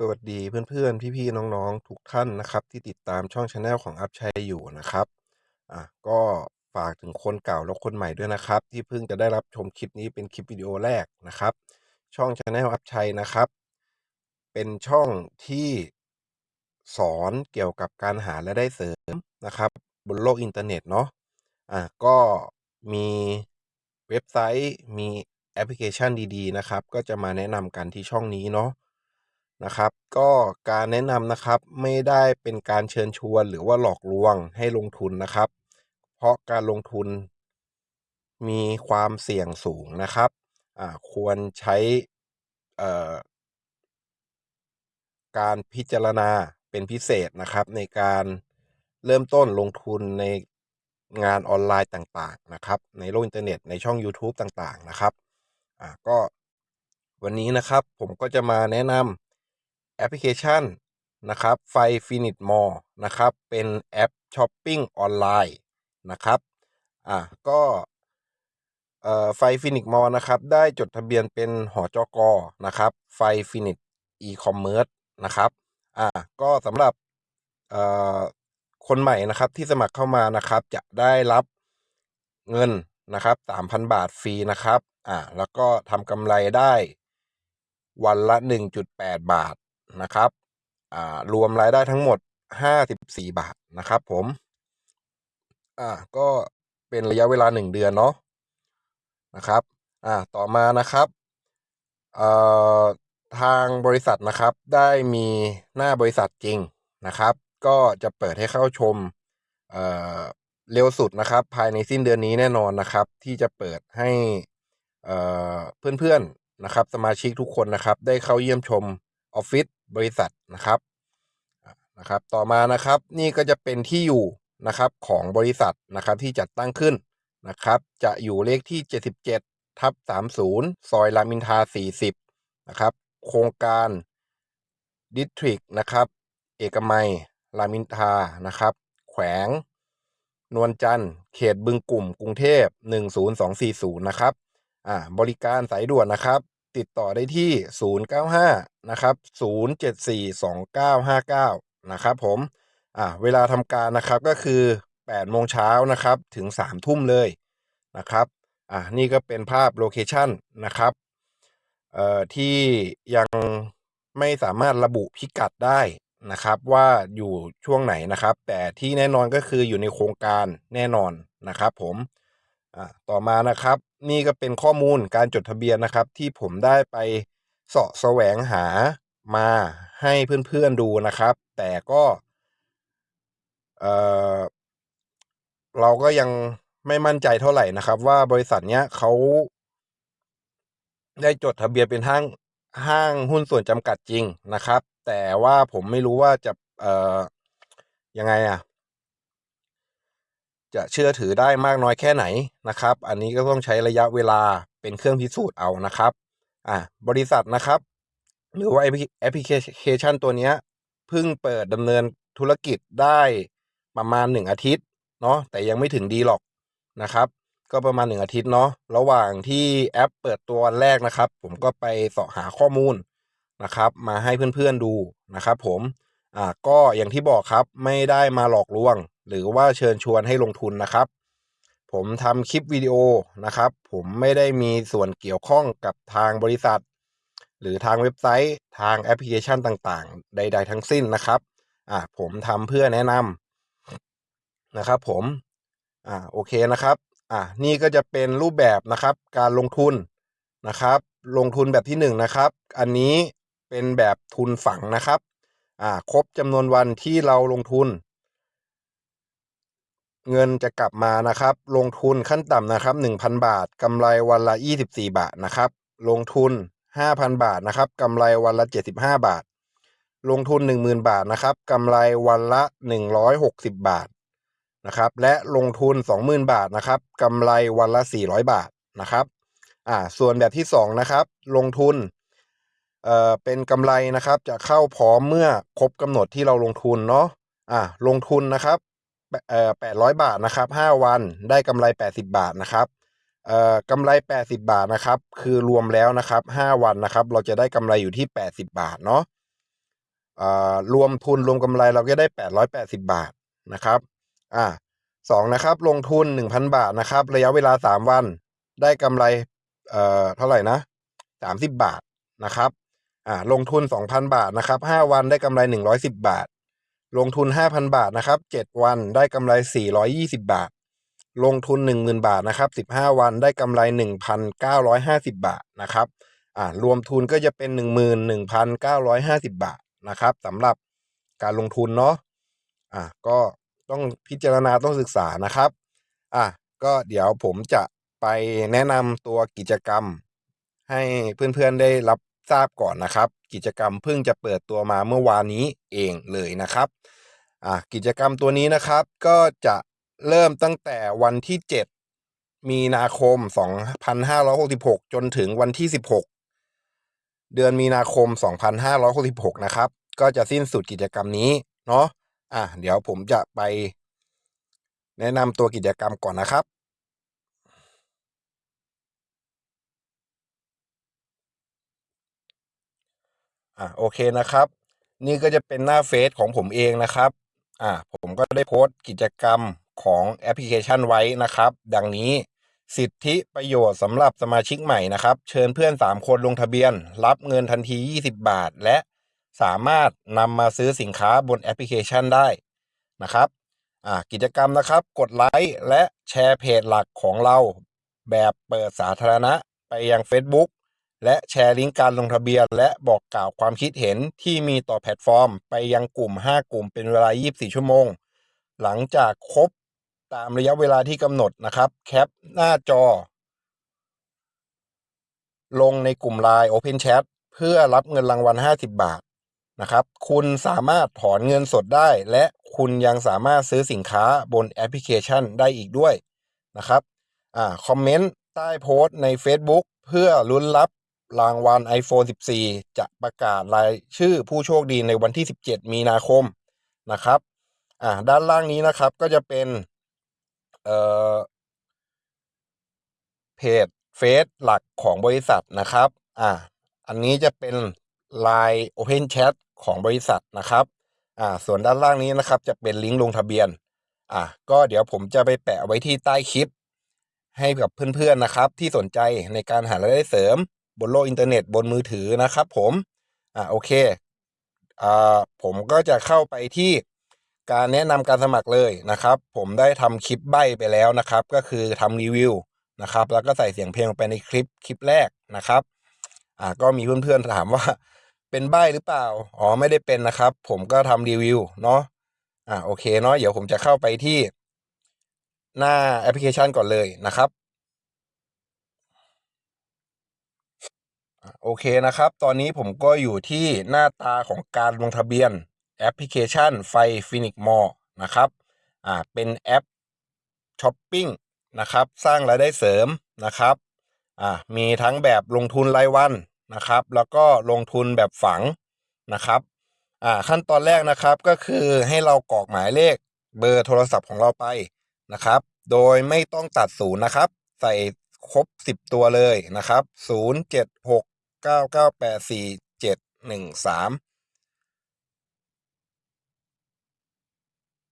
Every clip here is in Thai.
สวัสดีเพื่อนๆ พี่ๆ น้องๆ ทุกท่านนะครับ ที่ติดตามช่อง channel ของอัพชัยอยู่นะครับอะก็ฝากถึงคนเก่าและคนใหม่ด้วยนะครับ ที่เพิ่งจะได้รับชมคลิปนี้เป็นคลิปวิดีโอแรกนะครับ ช่อง channel อัพชัยนะครับ เป็นช่องที่สอนเกี่ยวกับการหารายได้เสริมนะครับ บนโลกอินเทอร์เน็ตเนาะอะก็มีเว็บไซต์มีแอปพลิเคชันดีๆนะครับ ก็จะมาแนะนำกันที่ช่องนี้เนาะ นะครับ ก็การแนะนำนะครับไม่ได้เป็นการเชิญชวนหรือว่าหลอกลวงให้ลงทุนนะครับ เพราะการลงทุนมีความเสี่ยงสูงนะครับอ่าควรใช้เอ่อการพิจารณาเป็นพิเศษนะครับ ในการเริ่มต้นลงทุนในงานออนไลน์ต่างๆนะครับ ในโลกอินเทอร์เน็ตในช่อง YouTube ต่างๆนะครับอ่าก็วันนี้นะครับผมก็จะมาแนะนำ แอปพลิเคชันนะครับไฟฟินิตมอลนะครับ เป็นแอปช้อปปิ้งออนไลน์นะครับอ่าก็เอ่อไฟฟินิกมอลนะครับ ได้จดทะเบียนเป็นหจก.นะครับ ไฟฟินิตอีคอมเมิร์ซนะครับอ่าก็สำหรับเอ่อคนใหม่นะครับที่สมัครเข้ามานะครับ จะได้รับเงินนะครับสามพันบาทฟรีนะครับอ่าแล้วก็ทำกำไรได้วันละหนึ่งจุดแปดบาท นะครับอ่ารวมรายได้ทั้งหมดห้าสิบสี่บาทนะครับ ผมอ่าก็เป็นระยะเวลาหนึ่งเดือนเนาะนะครับอ่าต่อมานะครับเอ่อทางบริษัทนะครับได้มีหน้าบริษัทจริงนะครับ ก็จะเปิดให้เข้าชมเอ่อเร็วสุดนะครับ ภายในสิ้นเดือนนี้แน่นอนนะครับ ที่จะเปิดให้เอ่อเพื่อนๆนะครับ สมาชิกทุกคนนะครับ ได้เข้าเยี่ยมชมออฟฟิศ บริษัทนะครับนะครับ ต่อมานะครับนี่ก็จะเป็นที่อยู่นะครับของบริษัทนะครับที่จัดตั้งขึ้นนะครับ จะอยู่เลขที่ 77ทับ30 ซอยรามินทา 40 นะครับ โครงการดิสทริกนะครับ เอกมัยรามินทานะครับ แขวง นวลจันทร์เขตบึงกลุ่ม กรุงเทพ 10240 นะครับอ่าบริการสายด่วนนะครับ ติดต่อได้ที่ 095 นะครับ 0742959 นะครับผม อ่าเวลาทำการนะครับก็คือ 8 โมงเช้านะครับถึง 3 ทุ่มเลยนะครับอ่านี่ก็เป็นภาพ location นะครับเอ่อที่ยังไม่สามารถระบุพิกัดได้นะครับว่าอยู่ช่วงไหนนะครับ แต่ที่แน่นอนก็คืออยู่ในโครงการแน่นอนนะครับผมอ่าต่อมานะครับ นี่ก็เป็นข้อมูลการจดทะเบียนนะครับ ที่ผมได้ไปเสาะแสวงหามาให้เพื่อนๆดูนะครับ แต่ก็เออเราก็ยังไม่มั่นใจเท่าไหร่นะครับ ว่าบริษัทเนี้ยเขาได้จดทะเบียนเป็นห้างห้างหุ้นส่วนจำกัดจริงนะครับ แต่ว่าผมไม่รู้ว่าจะเอ่อยังไงอะ จะเชื่อถือได้มากน้อยแค่ไหนนะครับ อันนี้ก็ต้องใช้ระยะเวลาเป็นเครื่องพิสูจน์เอานะครับอ่าบริษัทนะครับ หรือว่าแอปพลิเคชันตัวนี้เพิ่งเปิดดำเนินธุรกิจได้ประมาณหนึ่งอาทิตย์เนาะแต่ยังไม่ถึงดีหรอกนะครับ ก็ประมาณหนึ่งอาทิตย์เนาะระหว่างที่แอปเปิดตัววันแรกนะครับ ผมก็ไปเสาะหาข้อมูลนะครับ มาให้เพื่อนๆดูนะครับ ผมอ่าก็อย่างที่บอกครับไม่ได้มาหลอกลวง หรือว่าเชิญชวนให้ลงทุนนะครับ ผมทำคลิปวิดีโอนะครับ ผมไม่ได้มีส่วนเกี่ยวข้องกับทางบริษัท หรือทางเว็บไซต์ ทางแอปพลิเคชันต่างๆ ใด ๆ ทั้งสิ้นนะครับอ่าผมทำเพื่อแนะนำนะครับ ผมอ่าโอเคนะครับอ่านี่ก็จะเป็นรูปแบบนะครับ การลงทุนนะครับ ลงทุนแบบที่หนึ่งนะครับ อันนี้เป็นแบบทุนฝังนะครับอ่าครบจำนวนวันที่เราลงทุน เงินจะกลับมานะครับ ลงทุนขั้นต่ำนะครับ 1,000 บาทกำไรวันละ 24 บาทนะครับ ลงทุน 5,000 บาทนะครับกำไรวันละ 75 บาท ลงทุน 10,000 บาทนะครับกำไรวันละ 160 บาทนะครับ และลงทุน 20,000 บาทนะครับกำไรวันละ 400 บาทนะครับ อ่า ส่วนแบบที่2นะครับ ลงทุน เอ่อ เป็นกำไรนะครับ จะเข้าพร้อมเมื่อครบกำหนดที่เราลงทุนเนาะ อ่าลงทุนนะครับ เอ่อแปดร้อยบาทนะครับห้าวันได้กำไรแปดสิบาทนะครับเอ่อกำไรแปดสิบาทนะครับคือรวมแล้วนะครับห้าวันนะครับ เราจะได้กำไรอยู่ที่แปดสิบาทเนาะเอ่อรวมทุนรวมกำไรเราก็ได้แปดร้อยแปดสิบาทนะครับอ่าสองนะครับลงทุนหนึ่งพันบาทนะครับ ระยะเวลาสามวันได้กำไรเอ่อเท่าไหร่นะสามสิบบาทนะครับอ่าลงทุนสองพันบาทนะครับห้าวันได้กำไรหนึ่งร้อยสิบบาท ลงทุนห้าพันบาทนะครับเจ็ดวันได้กำไรสี่ร้อยยี่สิบาท ลงทุนหนึ่งหมื่นบาทนะครับสิบห้าวันได้กำไรหนึ่งพันเก้าร้อยห้าสิบบาทนะครับอ่ารวมทุนก็จะเป็นหนึ่งหมื่นหนึ่งพันเก้าร้อยห้าสิบบาทนะครับสำหรับการลงทุนเนาะอะก็ต้องพิจารณาต้องศึกษานะครับอะก็เดี๋ยวผมจะไปแนะนำตัวกิจกรรม ให้เพื่อนๆได้รับ ทราบก่อนนะครับ กิจกรรมเพิ่งจะเปิดตัวมาเมื่อวานนี้เองเลยนะครับอะกิจกรรมตัวนี้นะครับก็จะเริ่มตั้งแต่วันที่ 7 มีนาคม 2566 จนถึงวันที่ 16 เดือนมีนาคม 2566 นะครับ ก็จะสิ้นสุดกิจกรรมนี้เนาะอะเดี๋ยวผมจะไป แนะนำตัวกิจกรรมก่อนนะครับ อะโอเคนะครับ นี่ก็จะเป็นหน้าเฟซของผมเองนะครับอะผมก็ได้โพสต์กิจกรรมของแอปพลิเคชันไว้นะครับ ดังนี้สิทธิประโยชน์สำหรับสมาชิกใหม่นะครับ เชิญเพื่อน 3 คนลงทะเบียน รับเงินทันที 20 บาท และสามารถนำมาซื้อสินค้าบนแอปพลิเคชันได้นะครับอ่ากิจกรรมนะครับ กดไลค์และแชร์เพจหลักของเรา แบบเปิดสาธารณะไปยัง Facebook และแชร์ลิงก์การลงทะเบียน และบอกกล่าวความคิดเห็นที่มีต่อแพลตฟอร์ม ไปยังกลุ่ม 5 กลุ่มเป็นเวลา 24 ชั่วโมง หลังจากครบตามระยะเวลาที่กำหนดนะครับ แคปหน้าจอ ลงในกลุ่ม Line Open Chat เพื่อรับเงินรางวัล 50 บาทนะครับ คุณสามารถถอนเงินสดได้ และคุณยังสามารถซื้อสินค้าบนแอปพลิเคชันได้อีกด้วยนะครับอ่าคอมเมนต์ใต้โพสต์ใน Facebook เพื่อลุ้นรับ รางวัล iPhone 14 จะประกาศรายชื่อผู้โชคดีในวันที่ 17 มีนาคมนะครับ อ่าด้านล่างนี้นะครับก็จะเป็น เอ่อ เพจเฟซหลักของบริษัทนะครับ อ่า อันนี้จะเป็น Line Open Chat ของบริษัทนะครับ อ่า ส่วนด้านล่างนี้นะครับ จะเป็นลิงก์ลงทะเบียน อ่า ก็เดี๋ยวผมจะไปแปะไว้ที่ใต้คลิป ให้กับเพื่อนๆนะครับ ที่สนใจในการหารายได้เสริม บนโลกอินเทอร์เน็ตบนมือถือนะครับผม อ่าโอเค อ่าผมก็จะเข้าไปที่การแนะนำการสมัครเลยนะครับ ผมได้ทำคลิปใบ้ไปแล้วนะครับ ก็คือทำรีวิวนะครับ แล้วก็ใส่เสียงเพลงไปในคลิปคลิปแรกนะครับ อ่าก็มีเพื่อนๆถามว่าเป็นใบ้หรือเปล่า อ๋อไม่ได้เป็นนะครับ ผมก็ทำรีวิวเนาะ อ่าโอเคเนาะเดี๋ยวผมจะเข้าไปที่หน้าแอปพลิเคชันก่อนเลยนะครับ โอเคนะครับ ตอนนี้ผมก็อยู่ที่หน้าตาของการลงทะเบียนแอปพลิเคชันไฟฟินิกมอลนะครับอ่าเป็นแอปช้อปปิ้งนะครับสร้างรายได้เสริมนะครับอ่ามีทั้งแบบลงทุนรายวันนะครับ แล้วก็ลงทุนแบบฝังนะครับอ่าขั้นตอนแรกนะครับก็คือให้เรากรอกหมายเลขเบอร์โทรศัพท์ของเราไปนะครับ โดยไม่ต้องตัดศูนย์นะครับ ใส่ครบ 10 ตัวเลยนะครับ 0 7 6 9 9 8 4 7 1 3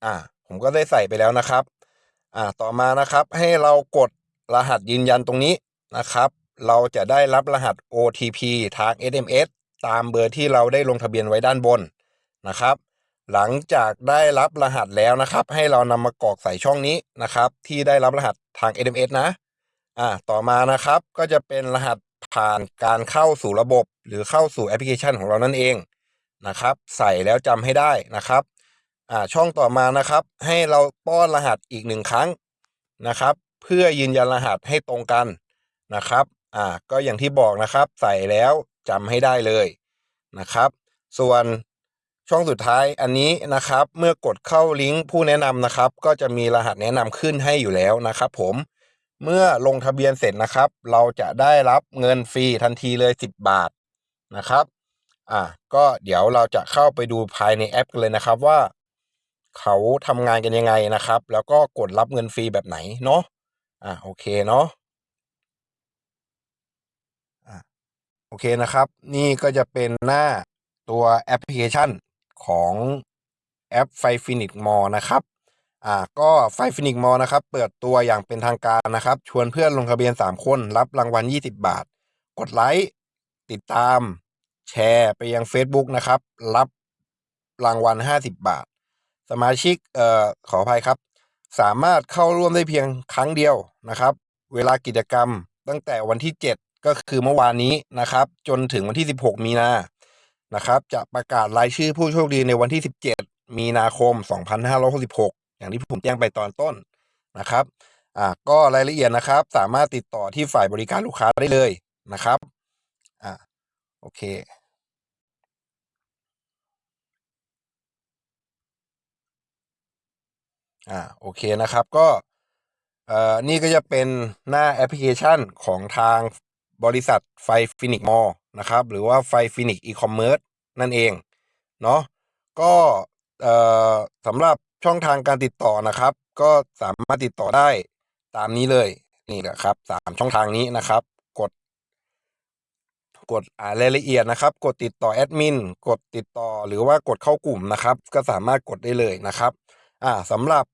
อ่าผมก็ได้ใส่ไปแล้วนะครับ อ่าต่อมานะครับให้เรากดรหัสยืนยันตรงนี้นะครับ เราจะได้รับรหัส OTP ทาง SMS ตามเบอร์ที่เราได้ลงทะเบียนไว้ด้านบนนะครับ หลังจากได้รับรหัสแล้วนะครับ ให้เรานำมากรอกใส่ช่องนี้นะครับ ที่ได้รับรหัสทาง SMS นะอ่าต่อมานะครับก็จะเป็นรหัส ผ่านการเข้าสู่ระบบ หรือเข้าสู่แอปพลิเคชันของเรานั่นเองนะครับ ใส่แล้วจำให้ได้นะครับอ่าช่องต่อมานะครับ ให้เราป้อนรหัสอีกหนึ่งครั้งนะครับ เพื่อยืนยันรหัสให้ตรงกันนะครับอ่าก็อย่างที่บอกนะครับใส่แล้วจำให้ได้เลยนะครับ ส่วนช่องสุดท้ายอันนี้นะครับ เมื่อกดเข้าลิงก์ผู้แนะนำนะครับ ก็จะมีรหัสแนะนำขึ้นให้อยู่แล้วนะครับ ผม เมื่อลงทะเบียนเสร็จนะครับ เราจะได้รับเงินฟรีทันทีเลย 10 บาทนะครับอ่าก็เดี๋ยวเราจะเข้าไปดูภายในแอปกันเลยนะครับว่า เขาทำงานกันยังไงนะครับ แล้วก็กดรับเงินฟรีแบบไหนเนาะอ่าโอเคเนาะอ่าโอเคนะครับ นี่ก็จะเป็นหน้าตัวแอปพลิเคชันของแอปไฟฟินิกมอนะครับ อ่าก็ไฟฟินิกมอนะครับ เปิดตัวอย่างเป็นทางการนะครับ ชวนเพื่อนลงทะเบียน 3 คน รับรางวัล 20 บาท กดไลค์ติดตาม แชร์ไปยัง Facebook นะครับ รับรางวัล 50 บาท สมาชิกเอ่อขออภัยครับ สามารถเข้าร่วมได้เพียงครั้งเดียวนะครับ เวลากิจกรรมตั้งแต่วันที่ 7 ก็คือเมื่อวานนี้นะครับ จนถึงวันที่ 16 มีนานะครับ จะประกาศรายชื่อผู้โชคดีในวันที่ 17 มีนาคม 2566 อย่างที่ผมแจ้งไปตอนต้นนะครับอ่าก็รายละเอียดนะครับ สามารถติดต่อที่ฝ่ายบริการลูกค้าได้เลยนะครับอ่าโอเคอ่าโอเคนะครับก็เอ่อนี่ก็จะเป็นหน้าแอปพลิเคชันของทางบริษัทไฟฟินิกมอลนะครับ หรือว่าไฟฟินิกอีคอมเมิร์ซนั่นเองเนาะก็เอ่อสำหรับ ช่องทางการติดต่อนะครับ ก็สามารถติดต่อได้ตามนี้เลยนี่แหละครับสามช่องทางนี้นะครับ กด กดอ่ารายละเอียดนะครับ กดติดต่อแอดมินกดติดต่อหรือว่ากดเข้ากลุ่มนะครับ ก็สามารถกดได้เลยนะครับ อ่าสำหรับ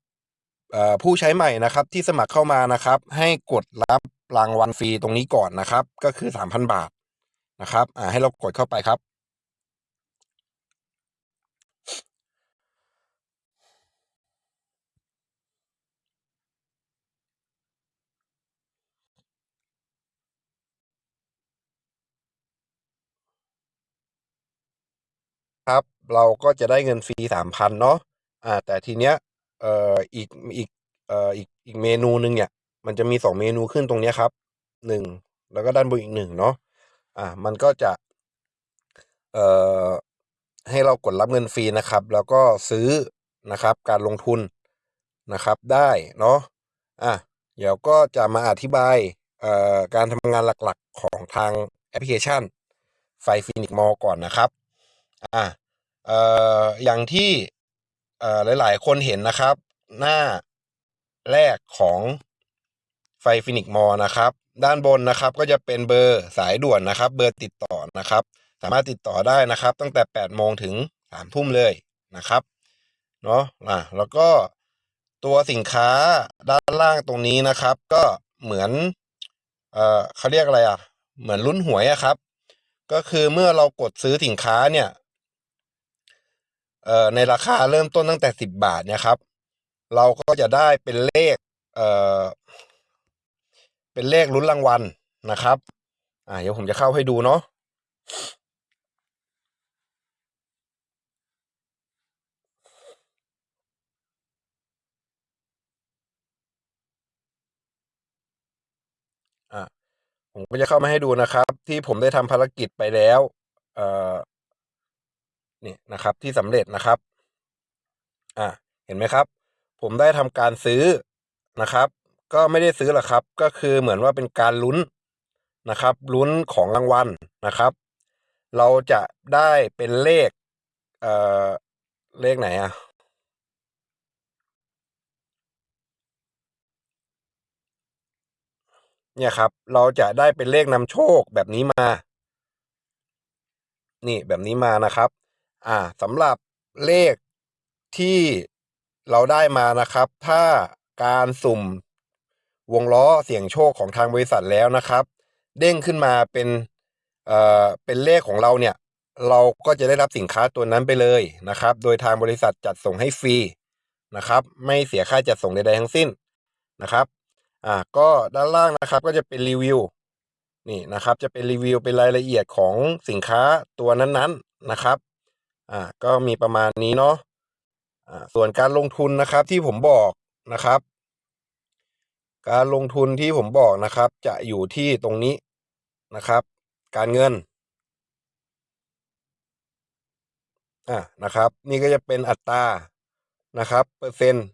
ผู้ใช้ใหม่นะครับที่สมัครเข้ามานะครับ ให้กดรับรางวัลฟรีตรงนี้ก่อนนะครับ ก็คือ 3,000 บาทนะครับอ่าให้เรากดเข้าไปครับ ครับ เราก็จะได้เงินฟรี 3,000 เนาะอ่า แต่ทีเนี้ย เอ่อ อีก อีก เอ่อ อีก อีกเมนูหนึ่งเนี่ย มันจะมี 2 เมนูขึ้นตรงเนี้ยครับ 1 แล้วก็ด้านบนอีก 1 เนาะ อ่า มันก็จะ เอ่อ ให้เรากดรับเงินฟรีนะครับ แล้วก็ซื้อนะครับ การลงทุนนะครับ ได้เนาะ อ่าเดี๋ยวก็จะมาอธิบาย เอ่อ การทำงานหลัก ๆ ของทางแอปพลิเคชัน ไฟฟินิกมอก่อนนะครับ อ่าเอ่ออย่างที่เอ่อหลาย ๆ คนเห็นนะครับ หน้าแรกของไฟฟินิกมอลนะครับ ด้านบนนะครับก็จะเป็นเบอร์สายด่วนนะครับ เบอร์ติดต่อนะครับ สามารถติดต่อได้นะครับ ตั้งแต่8โมงถึง3ทุ่มเลยนะครับเนาะอ่าแล้วก็ตัวสินค้าด้านล่างตรงนี้นะครับ ก็เหมือนเอ่อเขาเรียกอะไรอะเหมือนลุ้นหวยอะครับ ก็คือเมื่อเรากดซื้อสินค้าเนี่ย เอ่อในราคาเริ่มต้นตั้งแต่ 10 บาทเนี่ยครับ เราก็จะได้เป็นเลขเอ่อเป็นเลขลุ้นรางวัลนะครับ อ่าเดี๋ยวผมจะเข้าให้ดูเนาะอ่าผมก็จะเข้ามาให้ดูนะครับ ที่ผมได้ทำภารกิจไปแล้ว เอ่อ นี่นะครับที่สำเร็จนะครับอ่าเห็นไหมครับ ผมได้ทำการซื้อนะครับ ก็ไม่ได้ซื้อหรอกครับ ก็คือเหมือนว่าเป็นการลุ้นนะครับ ลุ้นของรางวัลนะครับ เราจะได้เป็นเลขเอ่อเลขไหนอะเนี่ยครับ เราจะได้เป็นเลขนำโชคแบบนี้มา นี่แบบนี้มานะครับ อ่าสำหรับเลขที่เราได้มานะครับ ถ้าการสุ่มวงล้อเสี่ยงโชคของทางบริษัทแล้วนะครับ เด้งขึ้นมาเป็นเอ่อเป็นเลขของเราเนี่ย เราก็จะได้รับสินค้าตัวนั้นไปเลยนะครับ โดยทางบริษัทจัดส่งให้ฟรีนะครับ ไม่เสียค่าจัดส่งใดๆทั้งสิ้นนะครับอ่าก็ด้านล่างนะครับก็จะเป็นรีวิวนี่นะครับ จะเป็นรีวิวเป็นรายละเอียดของสินค้าตัวนั้นๆนะครับ อ่าก็มีประมาณนี้เนาะอ่าส่วนการลงทุนนะครับที่ผมบอกนะครับ การลงทุนที่ผมบอกนะครับ จะอยู่ที่ตรงนี้นะครับ การเงินอ่านะครับ นี่ก็จะเป็นอัตรานะครับ เปอร์เซ็นต์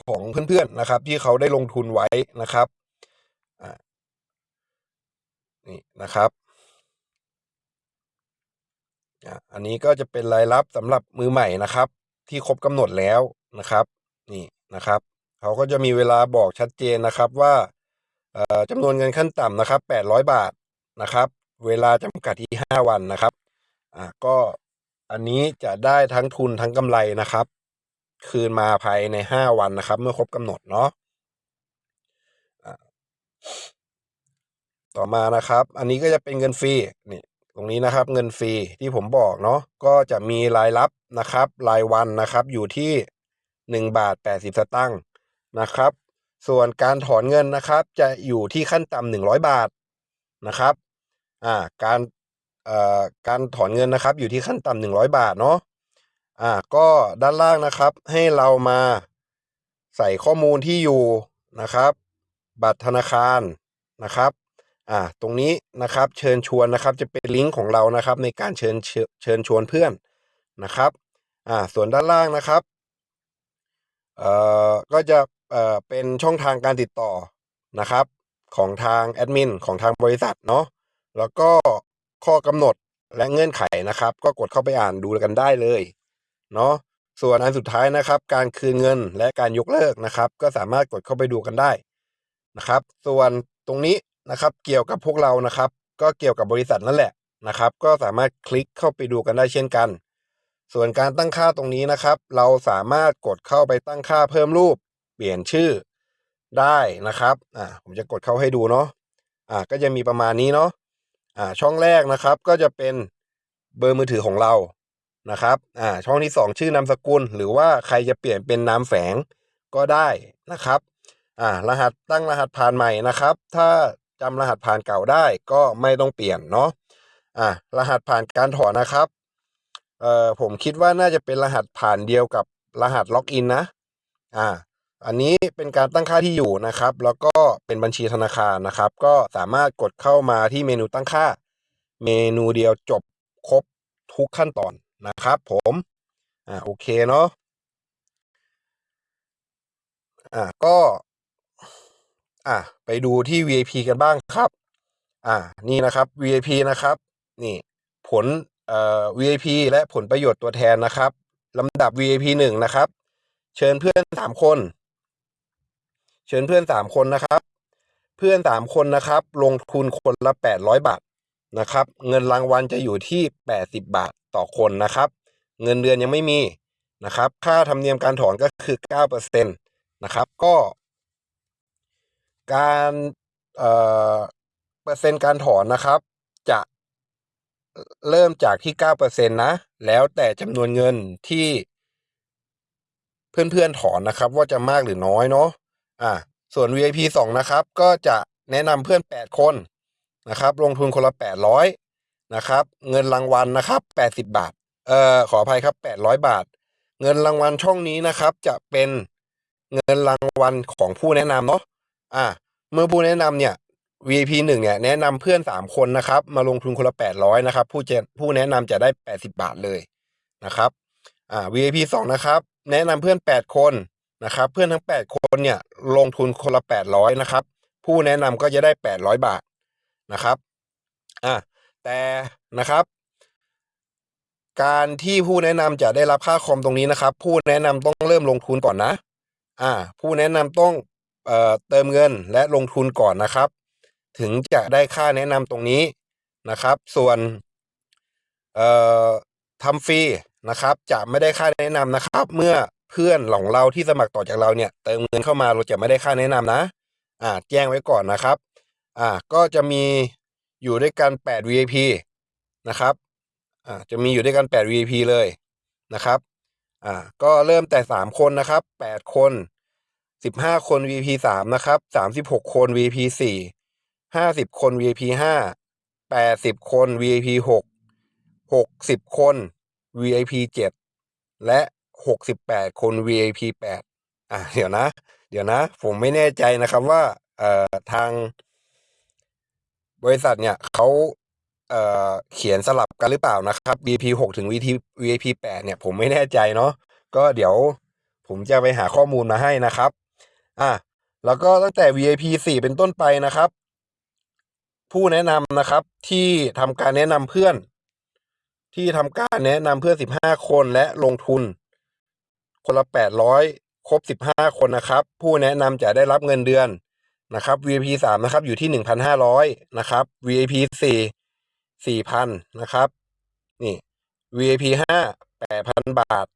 ของเพื่อนๆนะครับ ที่เขาได้ลงทุนไว้นะครับนี่นะครับ อันนี้ก็จะเป็นรายรับสำหรับมือใหม่นะครับ ที่ครบกำหนดแล้วนะครับนี่นะครับเขาก็จะมีเวลาบอกชัดเจนนะครับว่าจำนวนเงินขั้นต่ำนะครับ 800 บาทนะครับ เวลาจำกัดที่ 5 วันนะครับอ่าก็อันนี้จะได้ทั้งทุนทั้งกำไรนะครับ คืนมาภายในห้าวันนะครับ เมื่อครบกำหนดเนาะต่อมานะครับ อันนี้ก็จะเป็นเงินฟรีนี่ ตรงนี้นะครับเงินฟรีที่ผมบอกเนาะก็จะมีรายรับนะครับ รายวันนะครับอยู่ที่หนึ่งบาทแปดสิบสตางค์นะครับ ส่วนการถอนเงินนะครับจะอยู่ที่ขั้นต่ำหนึ่งร้อยบาทนะครับอ่าการเอ่อการถอนเงินนะครับอยู่ที่ขั้นต่ำหนึ่งร้อยบาทเนาะอ่าก็ด้านล่างนะครับให้เรามาใส่ข้อมูลที่อยู่นะครับ บัตรธนาคารนะครับ อ่าตรงนี้นะครับเชิญชวนนะครับจะเป็นลิงก์ของเรานะครับในการเชิญเชิญเชิญชวนเพื่อนนะครับอ่าส่วนด้านล่างนะครับเอ่อก็จะเอ่อเป็นช่องทางการติดต่อนะครับของทางแอดมินของทางบริษัทเนาะแล้วก็ข้อกำหนดและเงื่อนไขนะครับ ก็กดเข้าไปอ่านดูกันได้เลยเนาะส่วนอันสุดท้ายนะครับ การคืนเงินและการยกเลิกนะครับ ก็สามารถกดเข้าไปดูกันได้นะครับ ส่วนตรงนี้ นะครับเกี่ยวกับพวกเรานะครับ ก็เกี่ยวกับบริษัทนั่นแหละนะครับ ก็สามารถคลิกเข้าไปดูกันได้เช่นกัน ส่วนการตั้งค่าตรงนี้นะครับ เราสามารถกดเข้าไปตั้งค่าเพิ่มรูป เปลี่ยนชื่อได้นะครับอ่าผมจะกดเข้าให้ดูเนาะอ่าก็จะมีประมาณนี้เนาะอ่าช่องแรกนะครับก็จะเป็นเบอร์มือถือของเรานะครับอ่าช่องที่สองชื่อนามสกุล หรือว่าใครจะเปลี่ยนเป็นนามแฝงก็ได้นะครับอ่ารหัสตั้งรหัสผ่านใหม่นะครับ ถ้า จำรหัสผ่านเก่าได้ก็ไม่ต้องเปลี่ยนเนาะอ่ารหัสผ่านการถอนนะครับเอ่อผมคิดว่าน่าจะเป็นรหัสผ่านเดียวกับรหัสล็อกอินนะอ่าอันนี้เป็นการตั้งค่าที่อยู่นะครับ แล้วก็เป็นบัญชีธนาคารนะครับ ก็สามารถกดเข้ามาที่เมนูตั้งค่า เมนูเดียวจบครบทุกขั้นตอนนะครับ ผมอ่าโอเคเนาะอ่าก็ อ่าไปดูที่ VIP กันบ้างครับ อ่านี่นะครับ VIP นะครับ นี่ ผลเอ่อ VIP และผลประโยชน์ตัวแทนนะครับลำดับ VIP หนึ่งนะครับ เชิญเพื่อนสามคน เชิญเพื่อนสามคนนะครับ เพื่อนสามคนนะครับ ลงทุนคนละแปดร้อยบาทนะครับ เงินรางวัลจะอยู่ที่แปดสิบบาทต่อคนนะครับ เงินเดือนยังไม่มีนะครับ ค่าธรรมเนียมการถอนก็คือเก้าเปอร์เซ็นตนะครับ ก็ การเอ่อเปอร์เซ็นต์การถอนนะครับ จะเริ่มจากที่เก้าเปอร์เซ็นตนะ แล้วแต่จำนวนเงินที่ เพื่อนๆถอนนะครับ ว่าจะมากหรือน้อยเนาะอ่าส่วน VIP สองนะครับ ก็จะแนะนำเพื่อนแปดคนนะครับ ลงทุนคนละแปดร้อยนะครับ เงินรางวัลนะครับแปดสิบบาท เอ่อ ขออภัยครับแปดร้อยบาท เงินรางวัลช่องนี้นะครับ จะเป็นเงินรางวัลของผู้แนะนำเนาะอ่า เมื่อผู้แนะนำเนี่ย VIP หนึ่งเนี่ยแนะนำเพื่อนสามคนนะครับ มาลงทุนคนละแปดร้อยนะครับ ผู้เจผู้แนะนำจะได้แปดสิบาทเลยนะครับอ่า VIP สองนะครับ แนะนำเพื่อนแปดคนนะครับ เพื่อนทั้งแปดคนเนี่ยลงทุนคนละแปดร้อยนะครับ ผู้แนะนำก็จะได้แปดร้อยบาทนะครับอ่าแต่นะครับการที่ผู้แนะนำจะได้รับค่าคอมตรงนี้นะครับ ผู้แนะนำต้องเริ่มลงทุนก่อนนะ อ่า ผู้แนะนำต้อง เติมเงินและลงทุนก่อนนะครับ ถึงจะได้ค่าแนะนำตรงนี้นะครับ ส่วนทำฟรีนะครับ จะไม่ได้ค่าแนะนำนะครับ เมื่อเพื่อนของเราที่สมัครต่อจากเราเนี่ย เติมเงินเข้ามาเราจะไม่ได้ค่าแนะนำนะ อ่าแจ้งไว้ก่อนนะครับ อ่าก็จะมีอยู่ด้วยกันแปด VIP นะครับอ่าจะมีอยู่ด้วยกันแปด VIP เลยนะครับอ่าก็เริ่มแต่สามคนนะครับแปดคน สิบห้าคน V.P. สามนะครับสามสิบหกคน V.P. สี่ห้าสิบคน V.P. ห้าแปดสิบคน V.P. หกหกสิบคน VIP เจ็ดและหกสิบแปดคน VIP แปดอ่าเดี๋ยวนะ เดี๋ยวนะ ผมไม่แน่ใจนะครับว่าเอ่อทาง บริษัทเนี่ยเขาเอ่อเขียนสลับกันหรือเปล่านะครับ VIP หกถึง VIP VIP แปดเนี่ยผมไม่แน่ใจเนาะก็เดี๋ยวผมจะไปหาข้อมูลมาให้นะครับ อะแล้วก็ตั้งแต่ VIP สี่เป็นต้นไปนะครับ ผู้แนะนำนะครับที่ทำการแนะนำเพื่อน ที่ทำการแนะนำเพื่อนสิบห้าคนและลงทุน คนละแปดร้อยครบสิบห้าคนนะครับ ผู้แนะนำจะได้รับเงินเดือนนะครับ VIP สามนะครับอยู่ที่หนึ่งพันห้าร้อยนะครับ VIP สี่สี่พันนะครับนี่ VIP ห้าแปดพันบาท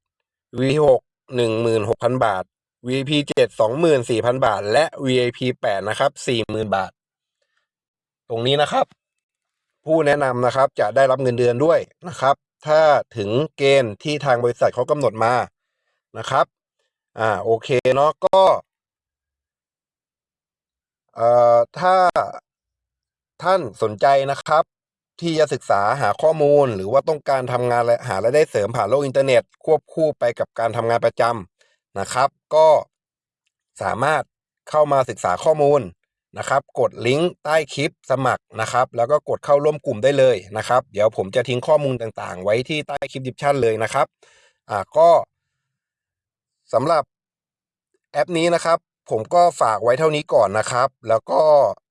VIP หกหนึ่งหมื่นหกพันบาท VIP เจ็ดสองหมื่นสี่พันบาท และ VIP แปดนะครับสี่หมื่นบาท ตรงนี้นะครับ ผู้แนะนำนะครับจะได้รับเงินเดือนด้วยนะครับ ถ้าถึงเกณฑ์ที่ทางบริษัทเขากำหนดมานะครับ อ่าโอเคเนาะก็เอ่อถ้าท่านสนใจนะครับ ที่จะศึกษาหาข้อมูลหรือว่าต้องการทำงานและหารายได้เสริมผ่านโลกอินเทอร์เน็ต ควบคู่ไปกับการทำงานประจำ นะครับ ก็สามารถเข้ามาศึกษาข้อมูลนะครับ กดลิงก์ใต้คลิปสมัครนะครับ แล้วก็กดเข้าร่วมกลุ่มได้เลยนะครับ เดี๋ยวผมจะทิ้งข้อมูลต่างๆ ไว้ที่ใต้คลิปดิสชั่นเลยนะครับอ่าก็สำหรับแอปนี้นะครับ ผมก็ฝากไว้เท่านี้ก่อนนะครับ แล้วก็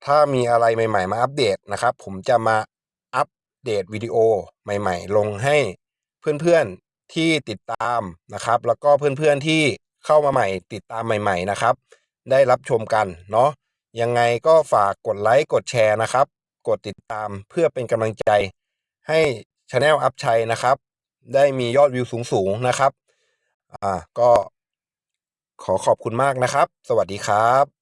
ถ้ามีอะไรใหม่ ๆ มาอัปเดตนะครับ ผมจะมาอัปเดตวิดีโอใหม่ ๆ ลงให้เพื่อนๆที่ติดตามนะครับ แล้วก็เพื่อนๆที่ เข้ามาใหม่ ติดตามใหม่ๆนะครับ ได้รับชมกันเนาะยังไงก็ฝากกดไลค์กดแชร์นะครับ กดติดตามเพื่อเป็นกำลังใจ ให้ช anel อัพชัยนะครับ ได้มียอดวิวสูงๆนะครับ อ่าก็ขอขอบคุณมากนะครับ สวัสดีครับ